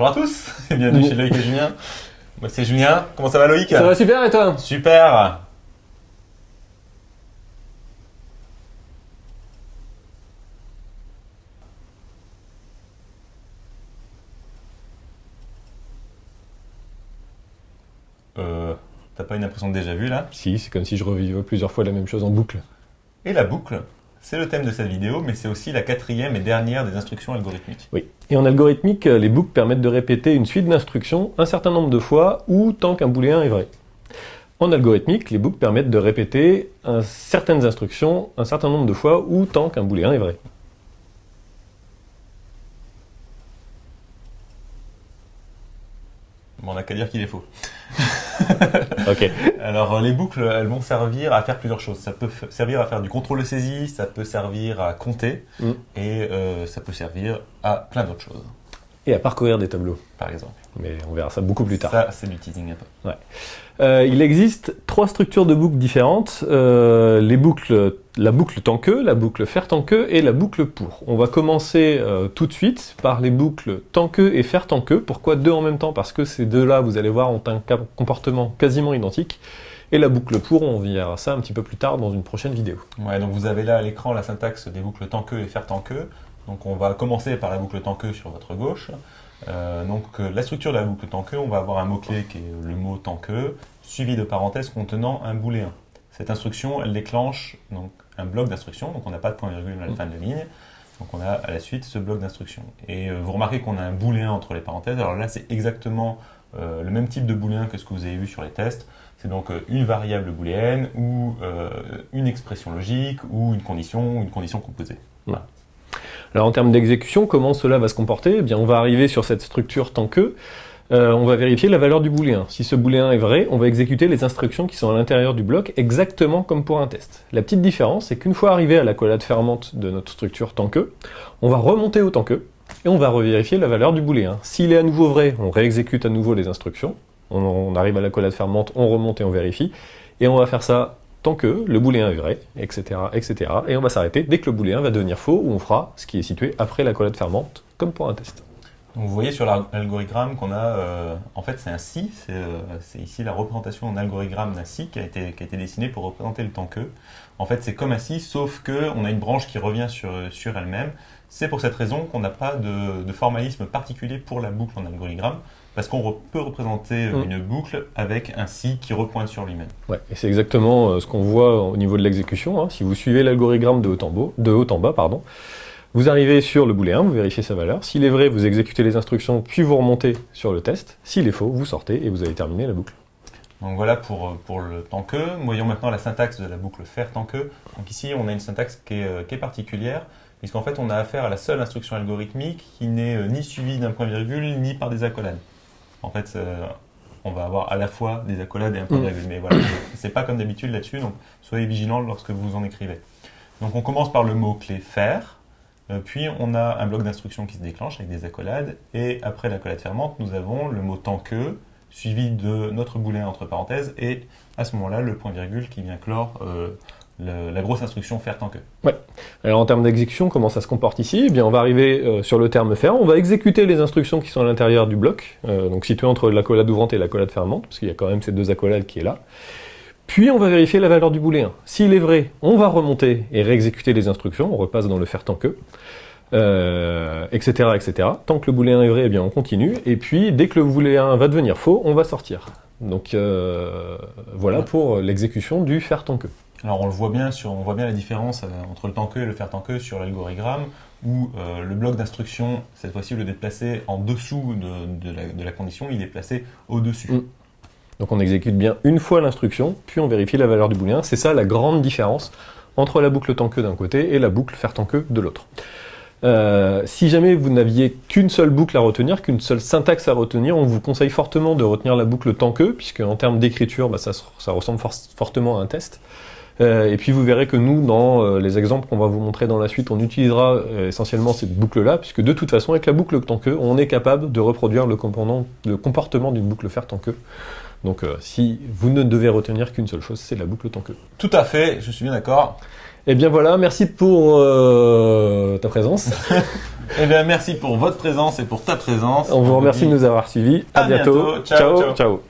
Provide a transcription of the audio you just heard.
Bonjour à tous et bienvenue chez Loïc et Julien. Moi c'est Julien, comment ça va Loïc Ça va super et toi Super Euh, T'as pas une impression de déjà vu là? Si, c'est comme si je revivais plusieurs fois la même chose en boucle. Et la boucle, c'est le thème de cette vidéo, mais c'est aussi la quatrième et dernière des instructions algorithmiques. Oui. Et en algorithmique, les boucles permettent de répéter une suite d'instructions un certain nombre de fois ou tant qu'un booléen est vrai. En algorithmique, les boucles permettent de répéter un, certaines instructions un certain nombre de fois ou tant qu'un booléen est vrai. Bon, on n'a qu'à dire qu'il est faux. ok. Alors euh, les boucles, elles vont servir à faire plusieurs choses. Ça peut servir à faire du contrôle de saisie, ça peut servir à compter, Mm. et euh, ça peut servir à plein d'autres choses, Et à parcourir des tableaux. par exemple. Mais on verra ça beaucoup plus tard. Ça, c'est du teasing un peu. Euh, il existe trois structures de boucles différentes. Euh, les boucles, la boucle tant que, la boucle faire tant que et la boucle pour. On va commencer euh, tout de suite par les boucles tant que et faire tant que. Pourquoi deux en même temps? Parce que ces deux-là, vous allez voir, ont un comportement quasiment identique. Et la boucle pour, on verra ça un petit peu plus tard dans une prochaine vidéo. Ouais, donc vous avez là à l'écran la syntaxe des boucles tant que et faire tant que. Donc on va commencer par la boucle tant que sur votre gauche. Euh, donc euh, la structure de la boucle tant que, on va avoir un mot-clé qui est le mot tant que, suivi de parenthèses contenant un booléen. Cette instruction, elle déclenche donc un bloc d'instruction, donc on n'a pas de point virgule à la fin de la ligne. Donc on a à la suite ce bloc d'instruction. Et euh, vous remarquez qu'on a un booléen entre les parenthèses. Alors là, c'est exactement le même type de booléen que ce que vous avez vu sur les tests. C'est donc une variable booléenne ou une expression logique ou une condition ou une condition composée. Alors en termes d'exécution, comment cela va se comporter? Eh bien, on va arriver sur cette structure tant que, euh, on va vérifier la valeur du booléen. Si ce booléen est vrai, on va exécuter les instructions qui sont à l'intérieur du bloc exactement comme pour un test. La petite différence, c'est qu'une fois arrivé à la collade fermante de notre structure tant que, on va remonter au tant que, et on va revérifier la valeur du booléen. S'il est à nouveau vrai, on réexécute à nouveau les instructions, on, on arrive à la collade fermante, on remonte et on vérifie, et on va faire ça tant que le booléen est vrai, etc., etc. Et on va s'arrêter dès que le booléen va devenir faux, ou on fera ce qui est situé après la collade fermante, comme pour un test. Vous voyez sur l'algorithme qu'on a, euh, en fait c'est un si, c'est euh, ici la représentation en algorithme d'un si qui a, été, qui a été dessiné pour représenter le temps que. En fait c'est comme un si, sauf que on a une branche qui revient sur, sur elle-même. C'est pour cette raison qu'on n'a pas de, de formalisme particulier pour la boucle en algorithme, parce qu'on re- peut représenter Mm. une boucle avec un si qui repointe sur lui-même. Ouais, et c'est exactement euh, ce qu'on voit au niveau de l'exécution. hein. Si vous suivez l'algorithme de haut en bas, de haut en bas pardon, vous arrivez sur le booléen, vous vérifiez sa valeur. S'il est vrai, vous exécutez les instructions, puis vous remontez sur le test. S'il est faux, vous sortez et vous avez terminé la boucle. Donc voilà pour, euh, pour le tant que. Voyons maintenant la syntaxe de la boucle faire tant que. Donc ici, on a une syntaxe qui est, euh, qui est particulière, puisqu'en fait, on a affaire à la seule instruction algorithmique qui n'est euh, ni suivie d'un point virgule, ni par des accolades. En fait, euh, on va avoir à la fois des accolades et un point Mm. virgule. Mais voilà, c'est pas comme d'habitude là-dessus, donc soyez vigilants lorsque vous en écrivez. Donc on commence par le mot-clé faire. Euh, Puis on a un bloc d'instructions qui se déclenche avec des accolades. Et après l'accolade fermante, nous avons le mot tant que, suivi de notre booléen entre parenthèses, et à ce moment-là, le point virgule qui vient clore euh, le- la grosse instruction faire tant que. Alors en termes d'exécution, comment ça se comporte ici? Eh bien, on va arriver euh, sur le terme faire, on va exécuter les instructions qui sont à l'intérieur du bloc, euh, donc situé entre l'accolade ouvrante et l'accolade fermante, parce qu'il y a quand même ces deux accolades qui est là. Puis on va vérifier la valeur du booléen. S'il est vrai, on va remonter et réexécuter les instructions, on repasse dans le faire tant que, euh, etc., etc. Tant que le booléen est vrai, eh bien on continue, et puis dès que le booléen va devenir faux, on va sortir. Donc euh, voilà Ouais. pour l'exécution du faire tant que. Alors on le voit bien, sur, on voit bien la différence euh, entre le tant que et le faire tant que sur l'algorithme, où euh, le bloc d'instruction, cette fois-ci, au lieu en dessous de, la, condition, il est placé au-dessus. Mm. Donc on exécute bien une fois l'instruction, puis on vérifie la valeur du booléen. C'est ça la grande différence entre la boucle tant que d'un côté et la boucle faire tant que de l'autre. Euh, si jamais vous n'aviez qu'une seule boucle à retenir, qu'une seule syntaxe à retenir, on vous conseille fortement de retenir la boucle tant que, puisque en termes d'écriture, bah, ça, se- ça ressemble for- fortement à un test. Euh, et puis vous verrez que nous, dans euh, les exemples qu'on va vous montrer dans la suite, on utilisera euh, essentiellement cette boucle-là, puisque de toute façon, avec la boucle tant que, on est capable de reproduire le, comportement- le comportement d'une boucle faire tant que. Donc euh, si vous ne devez retenir qu'une seule chose, c'est la boucle tant que. Tout à fait, je suis bien d'accord. Eh bien voilà, merci pour euh, ta présence. Eh bien, merci pour votre présence et pour ta présence. On vous remercie de nous avoir suivis. À, à bientôt. Ciao, ciao. ciao.